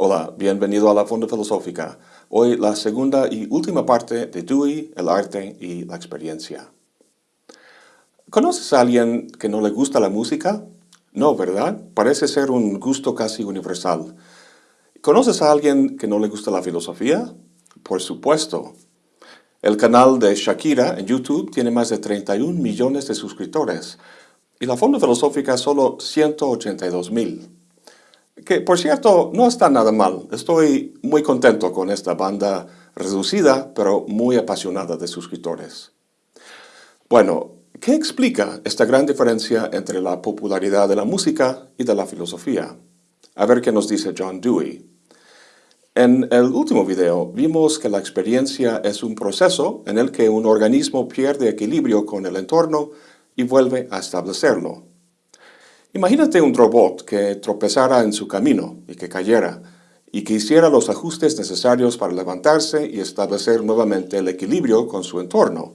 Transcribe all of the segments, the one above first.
Hola, bienvenido a la Fonda Filosófica. Hoy la segunda y última parte de Dewey, el arte y la experiencia. ¿Conoces a alguien que no le gusta la música? No, ¿verdad? Parece ser un gusto casi universal. ¿Conoces a alguien que no le gusta la filosofía? Por supuesto. El canal de Shakira en YouTube tiene más de 31 millones de suscriptores y la Fonda Filosófica solo 182 mil. Que, por cierto, no está nada mal. Estoy muy contento con esta banda reducida, pero muy apasionada de suscriptores. Bueno, ¿qué explica esta gran diferencia entre la popularidad de la música y de la filosofía? A ver qué nos dice John Dewey. En el último video vimos que la experiencia es un proceso en el que un organismo pierde equilibrio con el entorno y vuelve a establecerlo. Imagínate un robot que tropezara en su camino y que cayera, y que hiciera los ajustes necesarios para levantarse y establecer nuevamente el equilibrio con su entorno.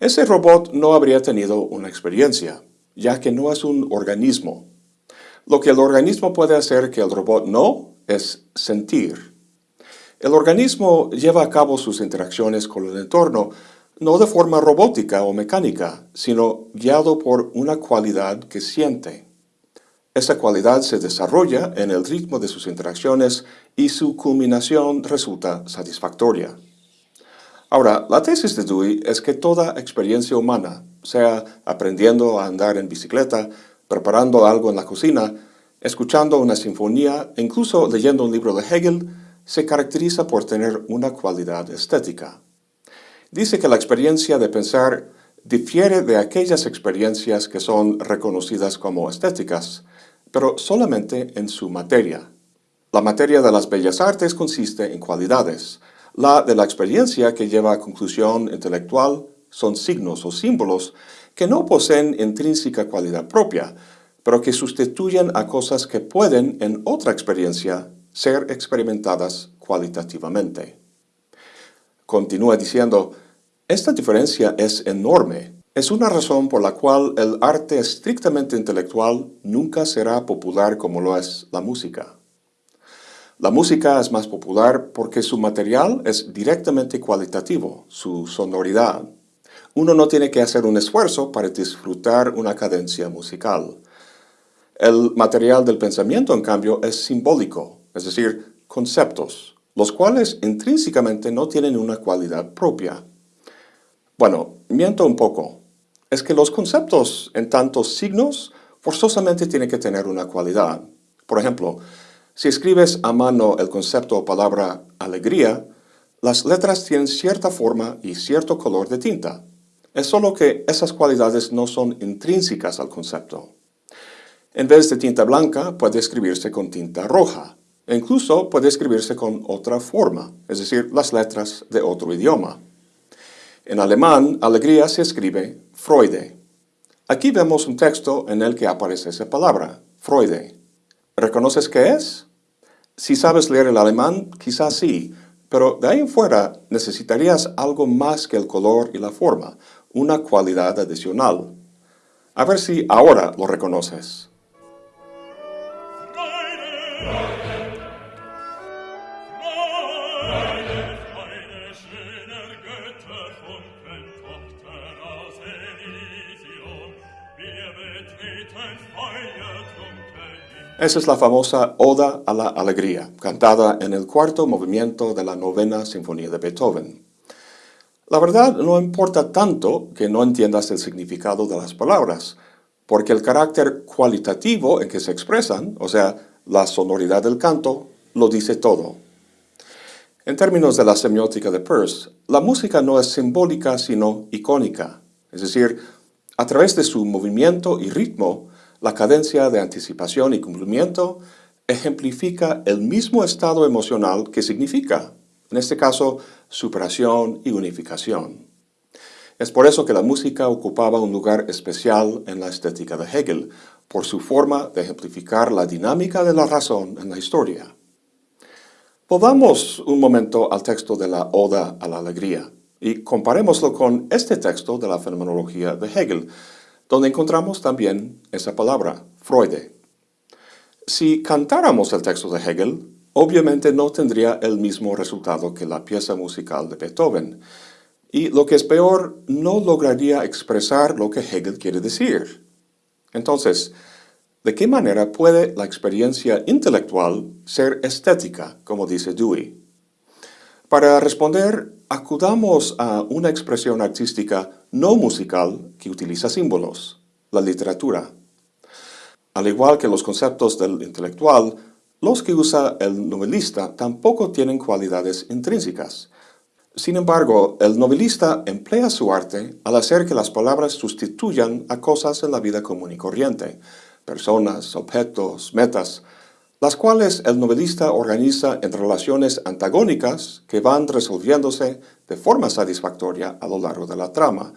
Ese robot no habría tenido una experiencia, ya que no es un organismo. Lo que el organismo puede hacer que el robot no, es sentir. El organismo lleva a cabo sus interacciones con el entorno no de forma robótica o mecánica, sino guiado por una cualidad que siente. Esa cualidad se desarrolla en el ritmo de sus interacciones y su culminación resulta satisfactoria. Ahora, la tesis de Dewey es que toda experiencia humana, sea aprendiendo a andar en bicicleta, preparando algo en la cocina, escuchando una sinfonía incluso leyendo un libro de Hegel, se caracteriza por tener una cualidad estética. Dice que la experiencia de pensar difiere de aquellas experiencias que son reconocidas como estéticas, pero solamente en su materia. La materia de las bellas artes consiste en cualidades. La de la experiencia que lleva a conclusión intelectual son signos o símbolos que no poseen intrínseca cualidad propia, pero que sustituyen a cosas que pueden, en otra experiencia, ser experimentadas cualitativamente. Continúa diciendo, esta diferencia es enorme. Es una razón por la cual el arte estrictamente intelectual nunca será popular como lo es la música. La música es más popular porque su material es directamente cualitativo, su sonoridad. Uno no tiene que hacer un esfuerzo para disfrutar una cadencia musical. El material del pensamiento, en cambio, es simbólico, es decir, conceptos, los cuales intrínsecamente no tienen una cualidad propia. Bueno, miento un poco. Es que los conceptos en tantos signos forzosamente tienen que tener una cualidad. Por ejemplo, si escribes a mano el concepto o palabra alegría, las letras tienen cierta forma y cierto color de tinta. Es solo que esas cualidades no son intrínsecas al concepto. En vez de tinta blanca, puede escribirse con tinta roja. E incluso puede escribirse con otra forma, es decir, las letras de otro idioma. En alemán, alegría se escribe Freude. Aquí vemos un texto en el que aparece esa palabra, Freude. ¿Reconoces qué es? Si sabes leer el alemán, quizás sí, pero de ahí en fuera necesitarías algo más que el color y la forma, una cualidad adicional. A ver si ahora lo reconoces. Esa es la famosa Oda a la Alegría, cantada en el cuarto movimiento de la novena sinfonía de Beethoven. La verdad no importa tanto que no entiendas el significado de las palabras, porque el carácter cualitativo en que se expresan, o sea, la sonoridad del canto, lo dice todo. En términos de la semiótica de Peirce, la música no es simbólica sino icónica, es decir, a través de su movimiento y ritmo, la cadencia de anticipación y cumplimiento ejemplifica el mismo estado emocional que significa, en este caso, superación y unificación. Es por eso que la música ocupaba un lugar especial en la estética de Hegel, por su forma de ejemplificar la dinámica de la razón en la historia. Volvamos un momento al texto de la Oda a la Alegría y comparémoslo con este texto de la fenomenología de Hegel, donde encontramos también esa palabra, Freude. Si cantáramos el texto de Hegel, obviamente no tendría el mismo resultado que la pieza musical de Beethoven. Y lo que es peor, no lograría expresar lo que Hegel quiere decir. Entonces, ¿de qué manera puede la experiencia intelectual ser estética, como dice Dewey? Para responder, acudamos a una expresión artística no musical que utiliza símbolos, la literatura. Al igual que los conceptos del intelectual, los que usa el novelista tampoco tienen cualidades intrínsecas. Sin embargo, el novelista emplea su arte al hacer que las palabras sustituyan a cosas en la vida común y corriente, personas, objetos, metas, las cuales el novelista organiza en relaciones antagónicas que van resolviéndose de forma satisfactoria a lo largo de la trama.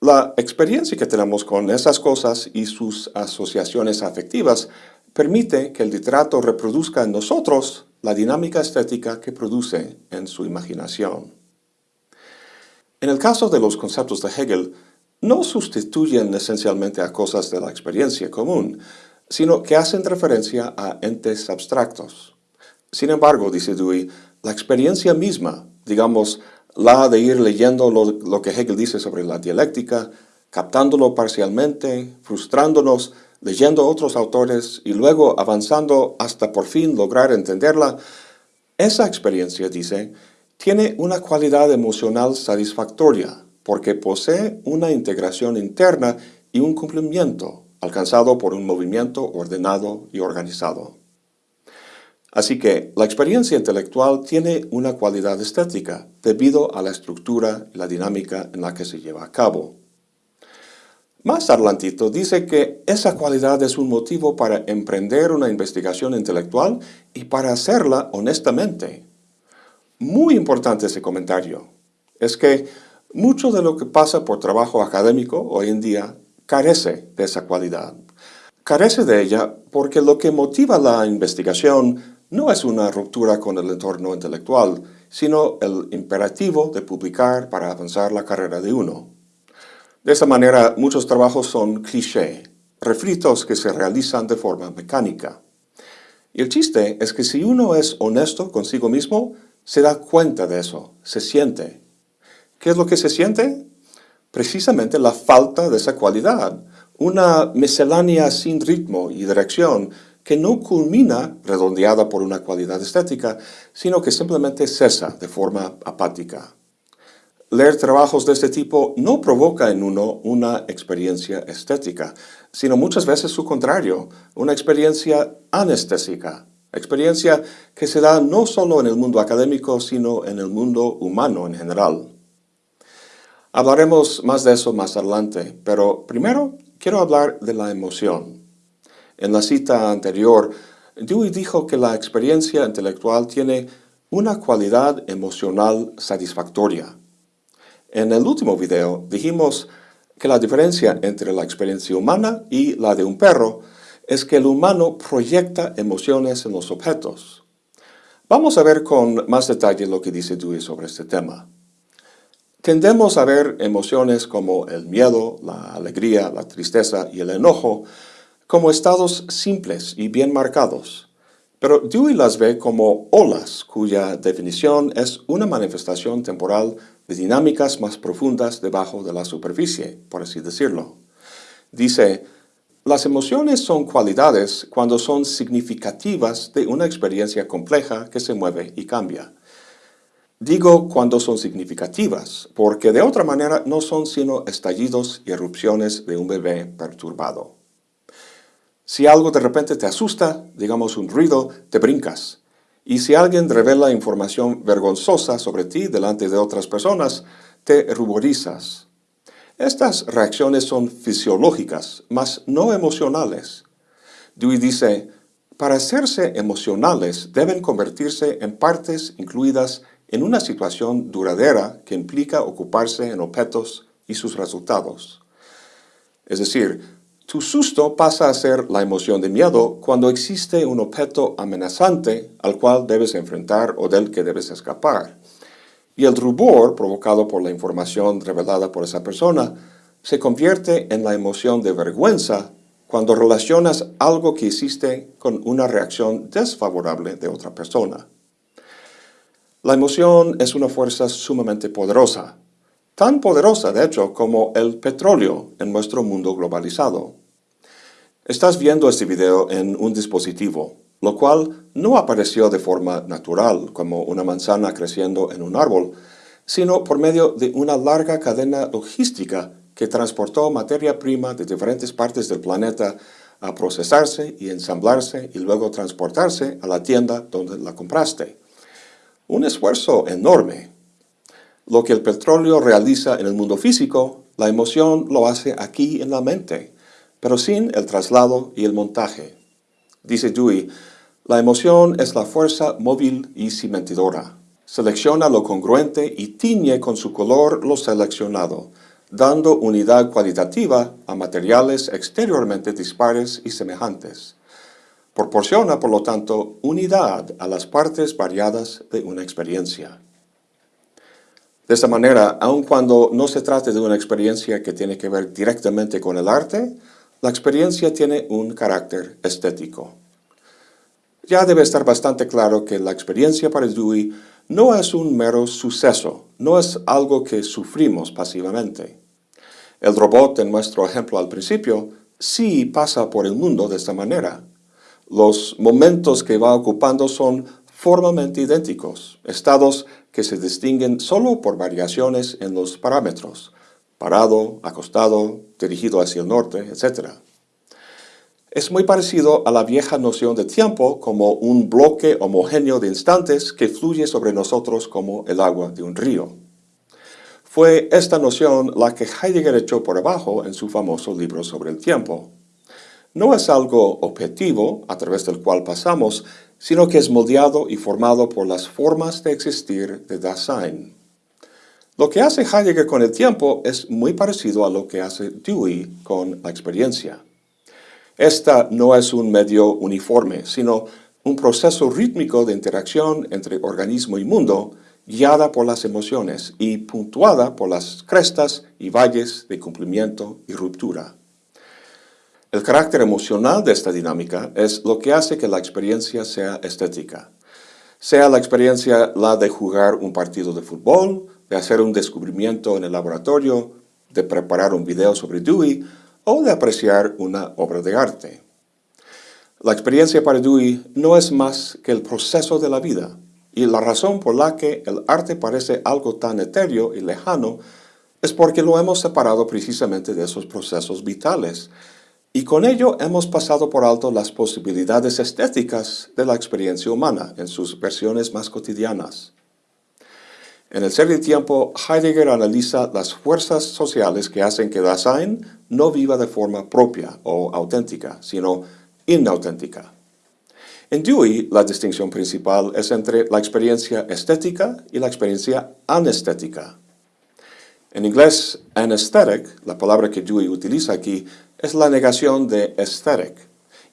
La experiencia que tenemos con esas cosas y sus asociaciones afectivas permite que el literato reproduzca en nosotros la dinámica estética que produce en su imaginación. En el caso de los conceptos de Hegel, no sustituyen esencialmente a cosas de la experiencia común, sino que hacen referencia a entes abstractos. Sin embargo, dice Dewey, la experiencia misma, digamos, la de ir leyendo lo, que Hegel dice sobre la dialéctica, captándolo parcialmente, frustrándonos, leyendo otros autores y luego avanzando hasta por fin lograr entenderla, esa experiencia, dice, tiene una cualidad emocional satisfactoria porque posee una integración interna y un cumplimiento alcanzado por un movimiento ordenado y organizado. Así que la experiencia intelectual tiene una cualidad estética debido a la estructura y la dinámica en la que se lleva a cabo. Más adelantito dice que esa cualidad es un motivo para emprender una investigación intelectual y para hacerla honestamente. Muy importante ese comentario. Es que mucho de lo que pasa por trabajo académico hoy en día carece de esa cualidad. Carece de ella porque lo que motiva la investigación no es una ruptura con el entorno intelectual, sino el imperativo de publicar para avanzar la carrera de uno. De esa manera, muchos trabajos son cliché, refritos que se realizan de forma mecánica. Y el chiste es que si uno es honesto consigo mismo, se da cuenta de eso, se siente. ¿Qué es lo que se siente? Precisamente la falta de esa cualidad, una miscelánea sin ritmo y dirección que no culmina redondeada por una cualidad estética, sino que simplemente cesa de forma apática. Leer trabajos de este tipo no provoca en uno una experiencia estética, sino muchas veces su contrario, una experiencia anestésica, experiencia que se da no solo en el mundo académico, sino en el mundo humano en general. Hablaremos más de eso más adelante, pero primero quiero hablar de la emoción. En la cita anterior, Dewey dijo que la experiencia intelectual tiene una cualidad emocional satisfactoria. En el último video dijimos que la diferencia entre la experiencia humana y la de un perro es que el humano proyecta emociones en los objetos. Vamos a ver con más detalle lo que dice Dewey sobre este tema. Tendemos a ver emociones como el miedo, la alegría, la tristeza y el enojo como estados simples y bien marcados. Pero Dewey las ve como olas, cuya definición es una manifestación temporal de dinámicas más profundas debajo de la superficie, por así decirlo. Dice, las emociones son cualidades cuando son significativas de una experiencia compleja que se mueve y cambia. Digo cuando son significativas, porque de otra manera no son sino estallidos y erupciones de un bebé perturbado. Si algo de repente te asusta, digamos un ruido, te brincas. Y si alguien revela información vergonzosa sobre ti delante de otras personas, te ruborizas. Estas reacciones son fisiológicas, mas no emocionales. Dewey dice, para hacerse emocionales deben convertirse en partes incluidas en una situación duradera que implica ocuparse en objetos y sus resultados. Es decir, tu susto pasa a ser la emoción de miedo cuando existe un objeto amenazante al cual debes enfrentar o del que debes escapar. Y el rubor provocado por la información revelada por esa persona se convierte en la emoción de vergüenza cuando relacionas algo que hiciste con una reacción desfavorable de otra persona. La emoción es una fuerza sumamente poderosa, tan poderosa de hecho como el petróleo en nuestro mundo globalizado. Estás viendo este video en un dispositivo, lo cual no apareció de forma natural como una manzana creciendo en un árbol, sino por medio de una larga cadena logística que transportó materia prima de diferentes partes del planeta a procesarse y ensamblarse y luego transportarse a la tienda donde la compraste. Un esfuerzo enorme. Lo que el petróleo realiza en el mundo físico, la emoción lo hace aquí en la mente, pero sin el traslado y el montaje. Dice Dewey, la emoción es la fuerza móvil y cimentidora. Selecciona lo congruente y tiñe con su color lo seleccionado, dando unidad cualitativa a materiales exteriormente dispares y semejantes. Proporciona, por lo tanto, unidad a las partes variadas de una experiencia. De esta manera, aun cuando no se trate de una experiencia que tiene que ver directamente con el arte, la experiencia tiene un carácter estético. Ya debe estar bastante claro que la experiencia para Dewey no es un mero suceso, no es algo que sufrimos pasivamente. El robot en nuestro ejemplo al principio sí pasa por el mundo de esta manera. Los momentos que va ocupando son formalmente idénticos, estados que se distinguen solo por variaciones en los parámetros, parado, acostado, dirigido hacia el norte, etc. Es muy parecido a la vieja noción de tiempo como un bloque homogéneo de instantes que fluye sobre nosotros como el agua de un río. Fue esta noción la que Heidegger echó por abajo en su famoso libro sobre el tiempo. No es algo objetivo a través del cual pasamos, sino que es moldeado y formado por las formas de existir de Dasein. Lo que hace Heidegger con el tiempo es muy parecido a lo que hace Dewey con la experiencia. Esta no es un medio uniforme, sino un proceso rítmico de interacción entre organismo y mundo guiada por las emociones y puntuada por las crestas y valles de cumplimiento y ruptura. El carácter emocional de esta dinámica es lo que hace que la experiencia sea estética. Sea la experiencia la de jugar un partido de fútbol, de hacer un descubrimiento en el laboratorio, de preparar un video sobre Dewey o de apreciar una obra de arte. La experiencia para Dewey no es más que el proceso de la vida, y la razón por la que el arte parece algo tan etéreo y lejano es porque lo hemos separado precisamente de esos procesos vitales, y con ello hemos pasado por alto las posibilidades estéticas de la experiencia humana en sus versiones más cotidianas. En el ser del tiempo, Heidegger analiza las fuerzas sociales que hacen que Dasein no viva de forma propia o auténtica, sino inauténtica. En Dewey, la distinción principal es entre la experiencia estética y la experiencia anestética. En inglés, anesthetic, la palabra que Dewey utiliza aquí, es la negación de aesthetic.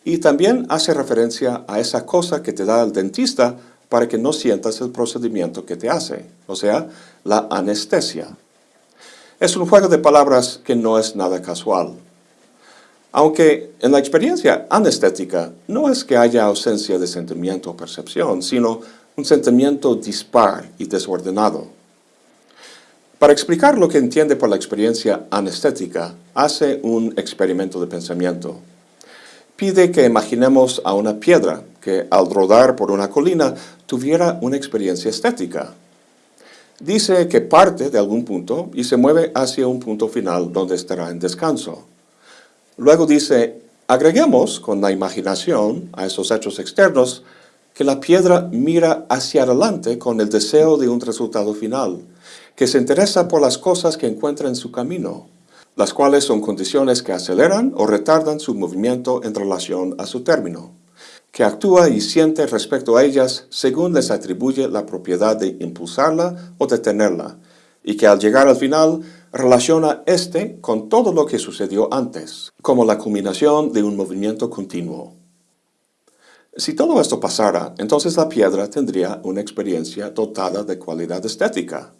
Y también hace referencia a esa cosa que te da el dentista para que no sientas el procedimiento que te hace, o sea, la anestesia. Es un juego de palabras que no es nada casual. Aunque en la experiencia anestética no es que haya ausencia de sentimiento o percepción, sino un sentimiento dispar y desordenado. Para explicar lo que entiende por la experiencia anestética, hace un experimento de pensamiento. Pide que imaginemos a una piedra que al rodar por una colina tuviera una experiencia estética. Dice que parte de algún punto y se mueve hacia un punto final donde estará en descanso. Luego dice, agreguemos con la imaginación a esos hechos externos que la piedra mira hacia adelante con el deseo de un resultado final, que se interesa por las cosas que encuentra en su camino, las cuales son condiciones que aceleran o retardan su movimiento en relación a su término, que actúa y siente respecto a ellas según les atribuye la propiedad de impulsarla o detenerla, y que al llegar al final relaciona este con todo lo que sucedió antes, como la culminación de un movimiento continuo. Si todo esto pasara, entonces la piedra tendría una experiencia dotada de cualidad estética.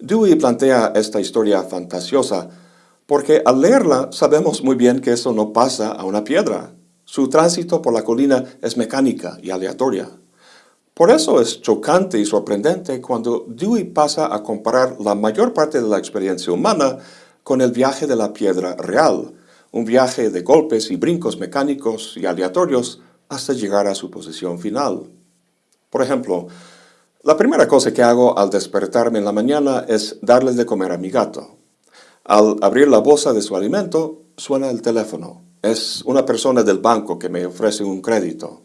Dewey plantea esta historia fantasiosa Porque al leerla sabemos muy bien que eso no pasa a una piedra. Su tránsito por la colina es mecánica y aleatoria. Por eso es chocante y sorprendente cuando Dewey pasa a comparar la mayor parte de la experiencia humana con el viaje de la piedra real, un viaje de golpes y brincos mecánicos y aleatorios hasta llegar a su posición final. Por ejemplo, la primera cosa que hago al despertarme en la mañana es darles de comer a mi gato. Al abrir la bolsa de su alimento, suena el teléfono. Es una persona del banco que me ofrece un crédito.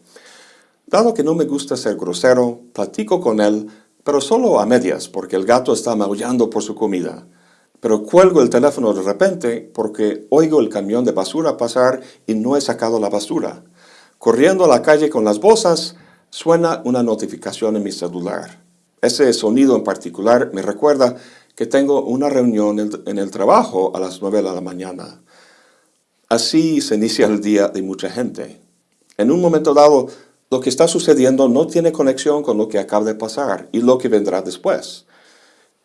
Dado que no me gusta ser grosero, platico con él, pero solo a medias, porque el gato está maullando por su comida. Pero cuelgo el teléfono de repente porque oigo el camión de basura pasar y no he sacado la basura. Corriendo a la calle con las bolsas, suena una notificación en mi celular. Ese sonido en particular me recuerda que tengo una reunión en el trabajo a las 9 de la mañana. Así se inicia el día de mucha gente. En un momento dado, lo que está sucediendo no tiene conexión con lo que acaba de pasar y lo que vendrá después.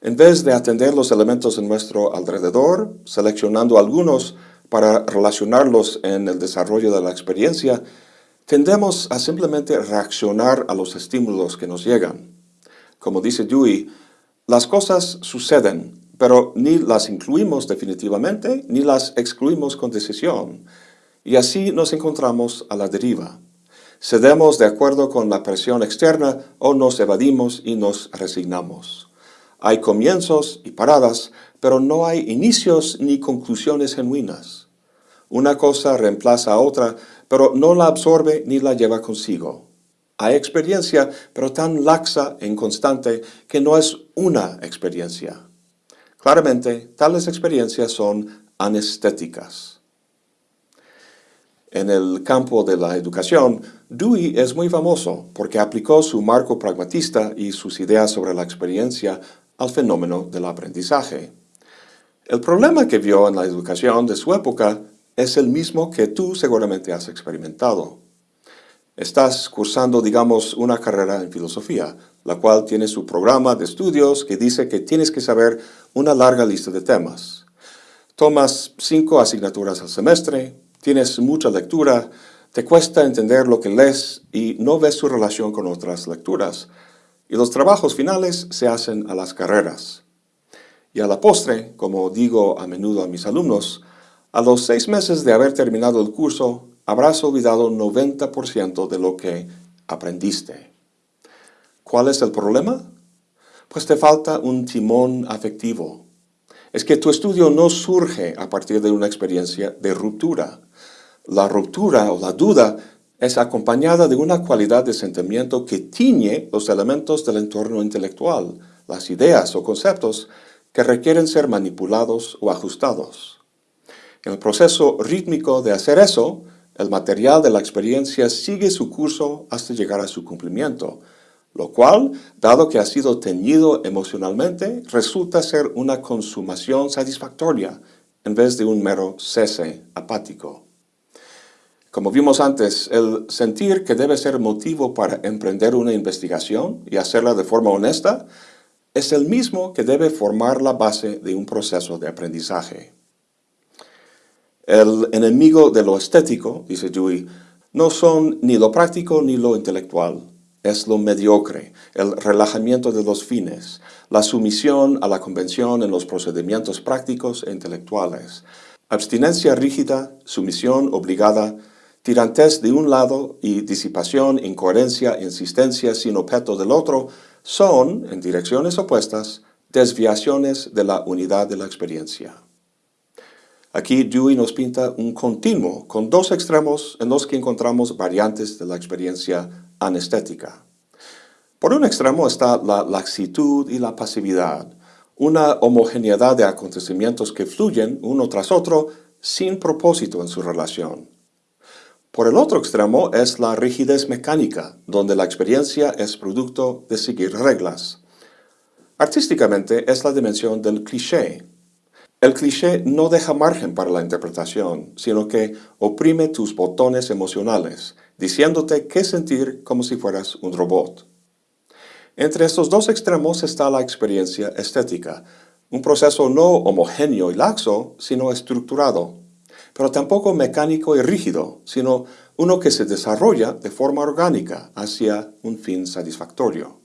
En vez de atender los elementos en nuestro alrededor, seleccionando algunos para relacionarlos en el desarrollo de la experiencia, tendemos a simplemente reaccionar a los estímulos que nos llegan. Como dice Dewey, las cosas suceden, pero ni las incluimos definitivamente, ni las excluimos con decisión. Y así nos encontramos a la deriva. Cedemos de acuerdo con la presión externa o nos evadimos y nos resignamos. Hay comienzos y paradas, pero no hay inicios ni conclusiones genuinas. Una cosa reemplaza a otra, pero no la absorbe ni la lleva consigo. Hay experiencia, pero tan laxa e inconstante que no es una experiencia. Claramente, tales experiencias son anestéticas. En el campo de la educación, Dewey es muy famoso porque aplicó su marco pragmatista y sus ideas sobre la experiencia al fenómeno del aprendizaje. El problema que vio en la educación de su época es el mismo que tú seguramente has experimentado. Estás cursando, digamos, una carrera en filosofía, la cual tiene su programa de estudios que dice que tienes que saber una larga lista de temas. Tomas cinco asignaturas al semestre, tienes mucha lectura, te cuesta entender lo que lees y no ves su relación con otras lecturas. Y los trabajos finales se hacen a las carreras. Y a la postre, como digo a menudo a mis alumnos, a los seis meses de haber terminado el curso, habrás olvidado 90% de lo que aprendiste. ¿Cuál es el problema? Pues te falta un timón afectivo. Es que tu estudio no surge a partir de una experiencia de ruptura, la ruptura o la duda es acompañada de una cualidad de sentimiento que tiñe los elementos del entorno intelectual, las ideas o conceptos que requieren ser manipulados o ajustados. En el proceso rítmico de hacer eso, el material de la experiencia sigue su curso hasta llegar a su cumplimiento, lo cual, dado que ha sido teñido emocionalmente, resulta ser una consumación satisfactoria en vez de un mero cese apático. Como vimos antes, el sentir que debe ser motivo para emprender una investigación y hacerla de forma honesta es el mismo que debe formar la base de un proceso de aprendizaje. El enemigo de lo estético, dice Dewey, no son ni lo práctico ni lo intelectual, es lo mediocre, el relajamiento de los fines, la sumisión a la convención en los procedimientos prácticos e intelectuales, abstinencia rígida, sumisión obligada, Tirantez de un lado y disipación, incoherencia, insistencia sin objeto del otro son, en direcciones opuestas, desviaciones de la unidad de la experiencia. Aquí Dewey nos pinta un continuo con dos extremos en los que encontramos variantes de la experiencia anestética. Por un extremo está la laxitud y la pasividad, una homogeneidad de acontecimientos que fluyen uno tras otro sin propósito en su relación. Por el otro extremo es la rigidez mecánica, donde la experiencia es producto de seguir reglas. Artísticamente es la dimensión del cliché. El cliché no deja margen para la interpretación, sino que oprime tus botones emocionales, diciéndote qué sentir como si fueras un robot. Entre estos dos extremos está la experiencia estética, Un proceso no homogéneo y laxo, sino estructurado, pero tampoco mecánico y rígido, sino uno que se desarrolla de forma orgánica hacia un fin satisfactorio.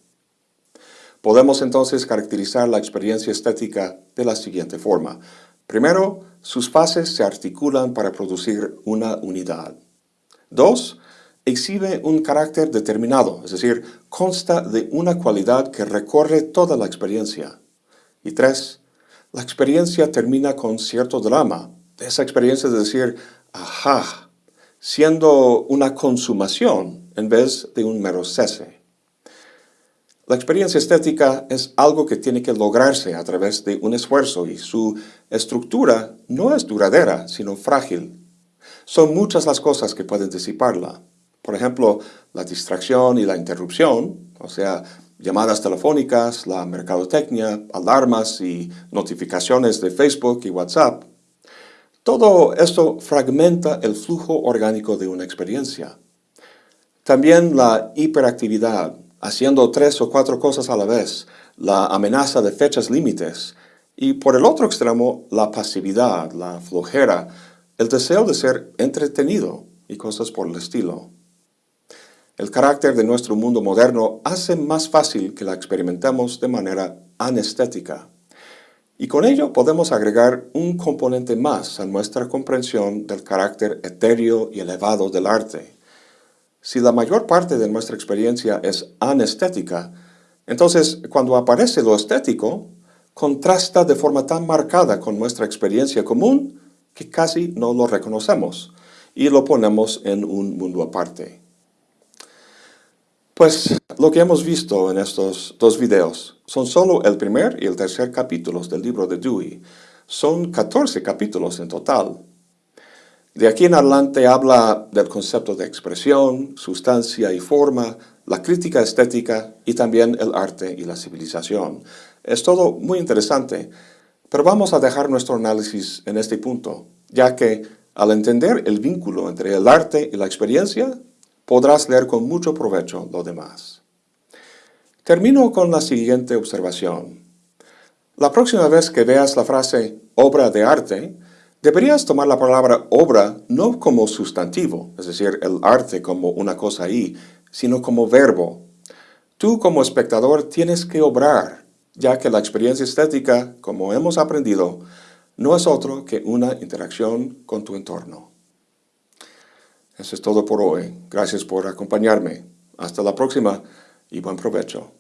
Podemos entonces caracterizar la experiencia estética de la siguiente forma. Primero, sus fases se articulan para producir una unidad. Dos, exhibe un carácter determinado, es decir, consta de una cualidad que recorre toda la experiencia. Y tres, la experiencia termina con cierto drama, esa experiencia de decir, ajá, siendo una consumación en vez de un mero cese. La experiencia estética es algo que tiene que lograrse a través de un esfuerzo y su estructura no es duradera, sino frágil. Son muchas las cosas que pueden disiparla. Por ejemplo, la distracción y la interrupción, o sea, llamadas telefónicas, la mercadotecnia, alarmas y notificaciones de Facebook y WhatsApp. Todo esto fragmenta el flujo orgánico de una experiencia. También la hiperactividad, haciendo tres o cuatro cosas a la vez, la amenaza de fechas límites, y por el otro extremo, la pasividad, la flojera, el deseo de ser entretenido y cosas por el estilo. El carácter de nuestro mundo moderno hace más fácil que la experimentemos de manera anestética. Y con ello podemos agregar un componente más a nuestra comprensión del carácter etéreo y elevado del arte. Si la mayor parte de nuestra experiencia es anestética, entonces cuando aparece lo estético, contrasta de forma tan marcada con nuestra experiencia común que casi no lo reconocemos y lo ponemos en un mundo aparte. Pues lo que hemos visto en estos dos videos son solo el primer y el tercer capítulos del libro de Dewey. Son 14 capítulos en total. De aquí en adelante habla del concepto de expresión, sustancia y forma, la crítica estética y también el arte y la civilización. Es todo muy interesante, pero vamos a dejar nuestro análisis en este punto, ya que al entender el vínculo entre el arte y la experiencia, podrás leer con mucho provecho lo demás. Termino con la siguiente observación. La próxima vez que veas la frase obra de arte, Deberías tomar la palabra obra no como sustantivo, es decir, el arte como una cosa ahí, sino como verbo. Tú como espectador tienes que obrar, ya que la experiencia estética, como hemos aprendido, no es otro que una interacción con tu entorno. Eso es todo por hoy. Gracias por acompañarme. Hasta la próxima y buen provecho.